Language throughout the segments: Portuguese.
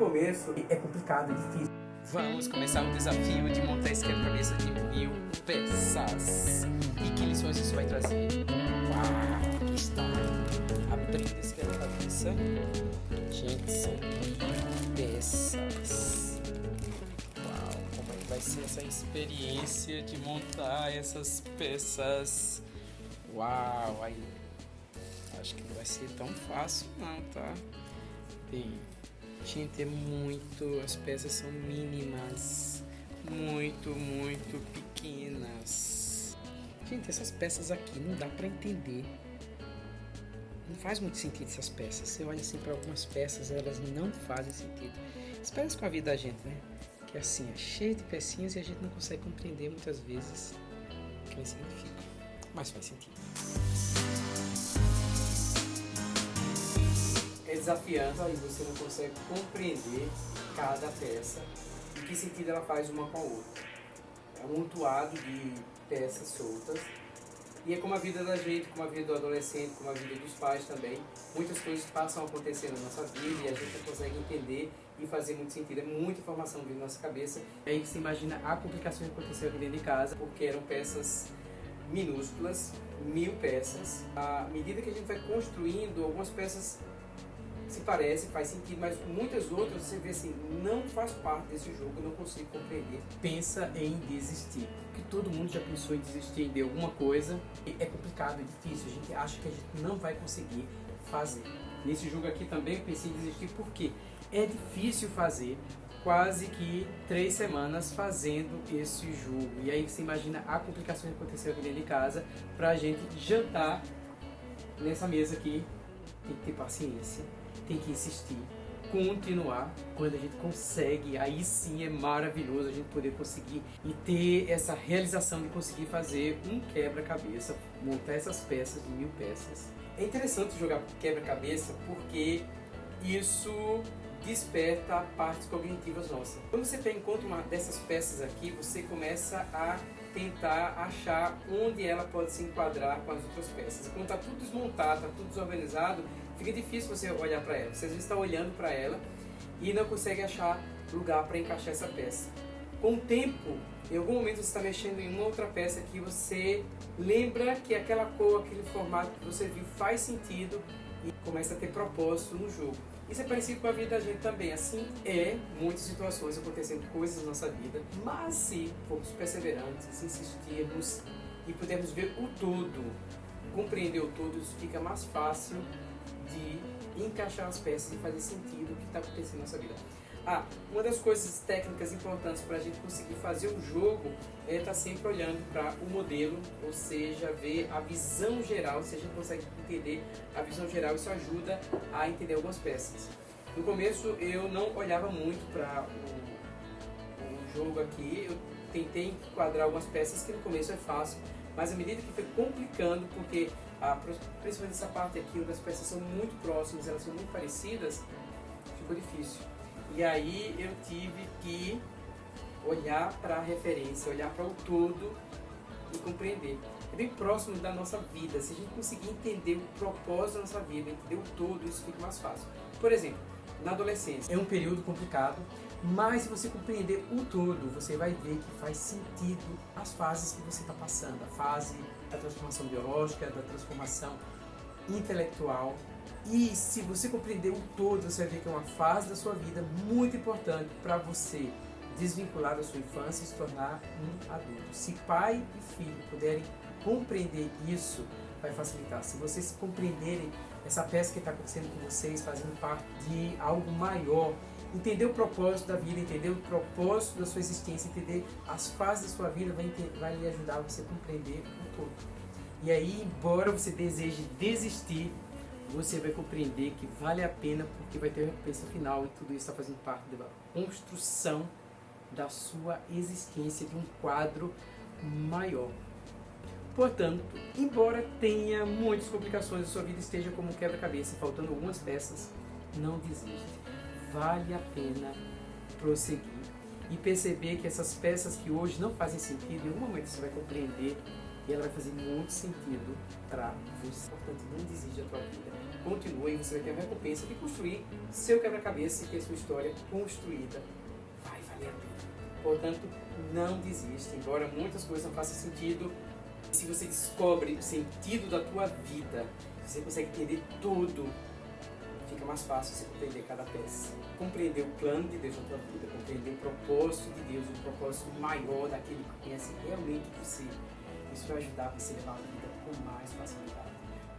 começo é complicado, é difícil. Vamos começar o desafio de montar esse quebra-cabeça de mil peças. E que lições isso vai trazer? Uau, aqui está. Abrindo esse quebra-cabeça. Gente, são mil peças. Uau, como é que vai ser essa experiência de montar essas peças? Uau, aí. Acho que não vai ser tão fácil não, tá? Bem, Gente, é muito. As peças são mínimas. Muito, muito pequenas. Gente, essas peças aqui não dá pra entender. Não faz muito sentido essas peças. Você olha assim para algumas peças, elas não fazem sentido. Espera com a vida da gente, né? Que é assim, é cheio de pecinhas e a gente não consegue compreender muitas vezes o que elas significam. Mas faz sentido. Desafiante, aí você não consegue compreender cada peça e que sentido ela faz uma com a outra. É um mutuado de peças soltas e é como a vida da gente, como a vida do adolescente, como a vida dos pais também. Muitas coisas passam a acontecer na nossa vida e a gente não consegue entender e fazer muito sentido. É muita informação vindo na nossa cabeça. Aí você imagina a complicação que aconteceu aqui dentro de casa, porque eram peças minúsculas, mil peças. À medida que a gente vai construindo, algumas peças se parece, faz sentido, mas muitas outras você vê assim, não faz parte desse jogo, eu não consigo compreender. Pensa em desistir, porque todo mundo já pensou em desistir de alguma coisa, é complicado, é difícil, a gente acha que a gente não vai conseguir fazer. Nesse jogo aqui também eu pensei em desistir porque é difícil fazer, quase que três semanas fazendo esse jogo. E aí você imagina a complicação que aconteceu aqui dentro de casa pra gente jantar nessa mesa aqui. Tem que ter paciência tem que insistir, continuar. Quando a gente consegue, aí sim é maravilhoso a gente poder conseguir e ter essa realização de conseguir fazer um quebra-cabeça, montar essas peças de mil peças. É interessante jogar quebra-cabeça porque isso desperta partes cognitivas nossas. Quando você encontra uma dessas peças aqui, você começa a tentar achar onde ela pode se enquadrar com as outras peças. Quando está tudo desmontado, está tudo desorganizado, fica difícil você olhar para ela. Você às vezes está olhando para ela e não consegue achar lugar para encaixar essa peça. Com o tempo, em algum momento você está mexendo em uma outra peça que você lembra que aquela cor, aquele formato que você viu faz sentido e começa a ter propósito no jogo. Isso é parecido com a vida da gente também. Assim é, muitas situações acontecendo coisas na nossa vida, mas se formos perseverantes, insistirmos e pudermos ver o todo, compreender o todo, isso fica mais fácil encaixar as peças e fazer sentido o que está acontecendo na nossa vida. Ah, uma das coisas técnicas importantes para a gente conseguir fazer o jogo é estar tá sempre olhando para o modelo, ou seja, ver a visão geral, se a gente consegue entender a visão geral, isso ajuda a entender algumas peças. No começo eu não olhava muito para o, o jogo aqui, eu tentei enquadrar algumas peças que no começo é fácil, mas à medida que foi complicando, porque principalmente essa parte aqui, onde as peças são muito próximas, elas são muito parecidas, ficou difícil. E aí eu tive que olhar para a referência, olhar para o todo e compreender. É bem próximo da nossa vida. Se a gente conseguir entender o propósito da nossa vida, entender o todo, isso fica mais fácil. Por exemplo, na adolescência é um período complicado, mas se você compreender o todo, você vai ver que faz sentido as fases que você está passando. A fase da transformação biológica, da transformação intelectual, e se você compreender o todo, você vai ver que é uma fase da sua vida muito importante para você desvincular da sua infância e se tornar um adulto. Se pai e filho puderem compreender isso, vai facilitar. Se vocês compreenderem essa peça que está acontecendo com vocês, fazendo parte de algo maior, entender o propósito da vida, entender o propósito da sua existência, entender as fases da sua vida, vai, vai lhe ajudar a você compreender o todo. E aí, embora você deseje desistir, você vai compreender que vale a pena porque vai ter recompensa final e tudo isso está fazendo parte da construção da sua existência de um quadro maior. Portanto, embora tenha muitas complicações, a sua vida esteja como um quebra-cabeça, faltando algumas peças, não desista. Vale a pena prosseguir e perceber que essas peças que hoje não fazem sentido, em algum momento você vai compreender e ela vai fazer muito sentido para você. Portanto, não desista da tua vida. continua e você vai ter a recompensa de construir seu quebra-cabeça e ter sua história construída. Vai valer a pena. Portanto, não desista, embora muitas coisas não façam sentido. Se você descobre o sentido da tua vida, você consegue entender tudo, fica mais fácil você compreender cada peça. Compreender o plano de Deus na tua vida, compreender o propósito de Deus, o propósito maior daquele que conhece realmente você. Isso vai ajudar você a levar a vida com mais facilidade.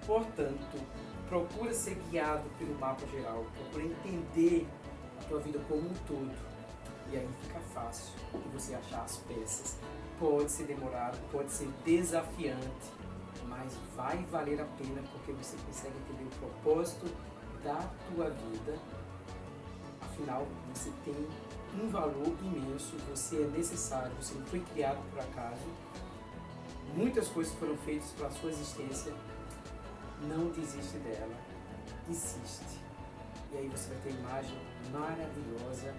Portanto, procura ser guiado pelo mapa geral, procura entender a tua vida como um todo. E aí fica fácil de você achar as peças. Pode ser demorado, pode ser desafiante, mas vai valer a pena porque você consegue entender o propósito da tua vida. Afinal, você tem um valor imenso, você é necessário, você não foi criado por acaso. Muitas coisas foram feitas para sua existência não desiste dela, insiste. E aí você vai ter a imagem maravilhosa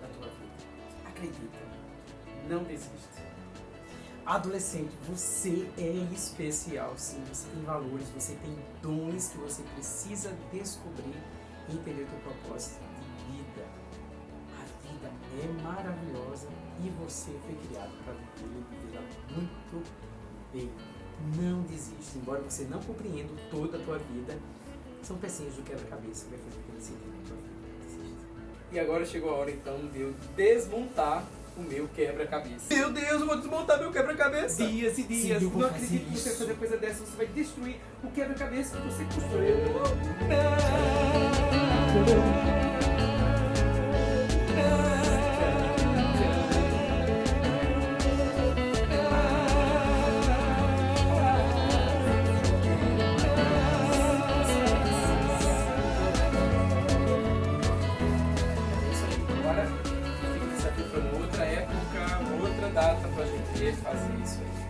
da tua vida. Acredita, não desiste. Adolescente, você é especial, sim. Você tem valores, você tem dons que você precisa descobrir e entender o teu propósito de vida. A vida é maravilhosa e você foi criado para viver e viver muito bem não desiste. Embora você não compreenda toda a tua vida, são pecinhas do quebra-cabeça que vai fazer sentido na tua vida. E agora chegou a hora então de eu desmontar o meu quebra-cabeça. Meu Deus, eu vou desmontar meu quebra-cabeça! Dias e dias, Sim, não acredito que você vai fazer coisa dessa, você vai destruir o quebra-cabeça que você construiu. Não! Data pra gente fazer isso aí.